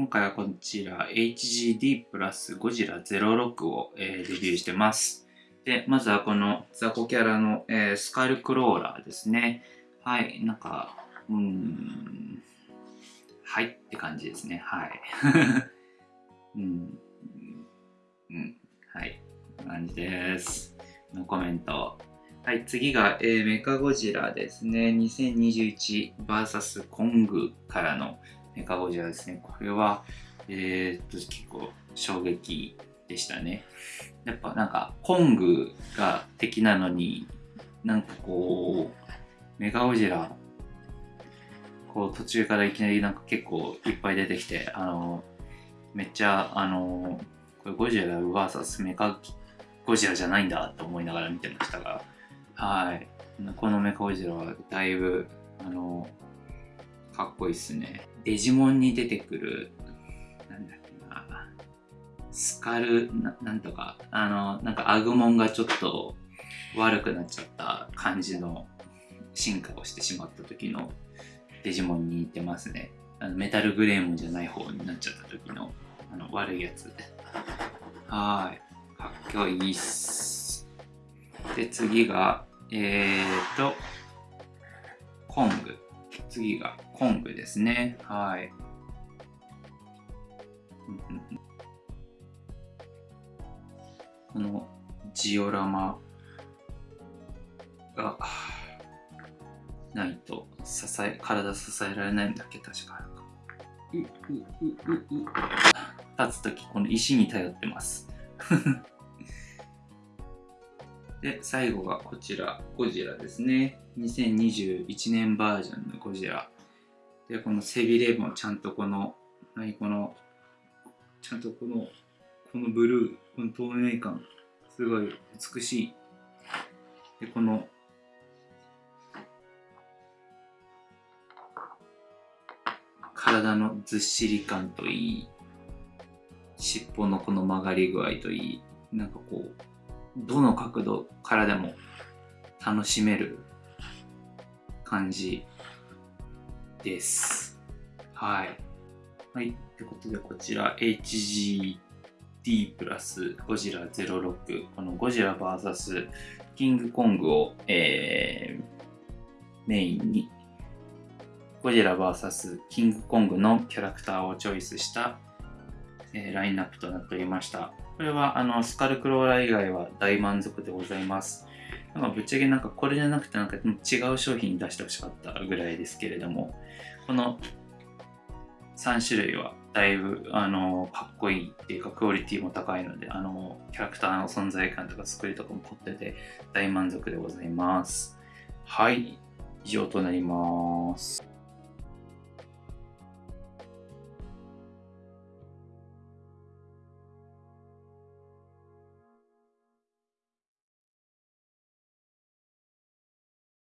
今回はこちら HGD プラスゴジラ06を、え、レビューしてます。で、まずはこの雑魚キャラの、え、スカルクローラーですね。はい、なんか、うん、はいって感じですね。はい。うん、うん、はい、感じです。のコメント。はい、次が、えー、メカゴジラですね。2021vs コングからのメカゴジラですね。これは、えー、っと、結構衝撃でしたね。やっぱなんか、コングが敵なのに、なんかこう、メカゴジラ、こう途中からいきなりなんか結構いっぱい出てきて、あの、めっちゃ、あの、これゴジラ VS メカゴジラじゃないんだと思いながら見てましたが、はい。このメカゴジラはだいぶ、あの、かっこいいっすね。デジモンに出てくる、なんだっけな、スカルな、なんとか、あの、なんかアグモンがちょっと悪くなっちゃった感じの進化をしてしまった時のデジモンに似てますね。あのメタルグレーモンじゃない方になっちゃった時のあの悪いやつ。はい。かっこいいっす。で、次が、えーと、コング。次がコングですね。はい。このジオラマがないと支え、体支えられないんだっけ？確か。う、う、う、う、う。立つとき、この石に頼ってます。で、最後がこちら、ゴジラですね。2021年バージョンのゴジラ。で、この背びれもちゃんとこの、何この、ちゃんとこの、このブルー、この透明感、すごい美しい。で、この、体のずっしり感といい、尻尾のこの曲がり具合といい、なんかこう、どの角度からでも楽しめる感じです。はい。はい。ということで、こちら HGD プラスゴジラ06、このゴジラ VS キングコングを、えー、メインに、ゴジラ VS キングコングのキャラクターをチョイスした、えー、ラインナップとなっておりました。これはあのスカルクローラー以外は大満足でございます。まあ、ぶっちゃけなんかこれじゃなくてなんか違う商品出してほしかったぐらいですけれども、この3種類はだいぶあのかっこいいっていうかクオリティも高いので、あのキャラクターの存在感とか作りとかも凝ってて大満足でございます。はい、以上となります。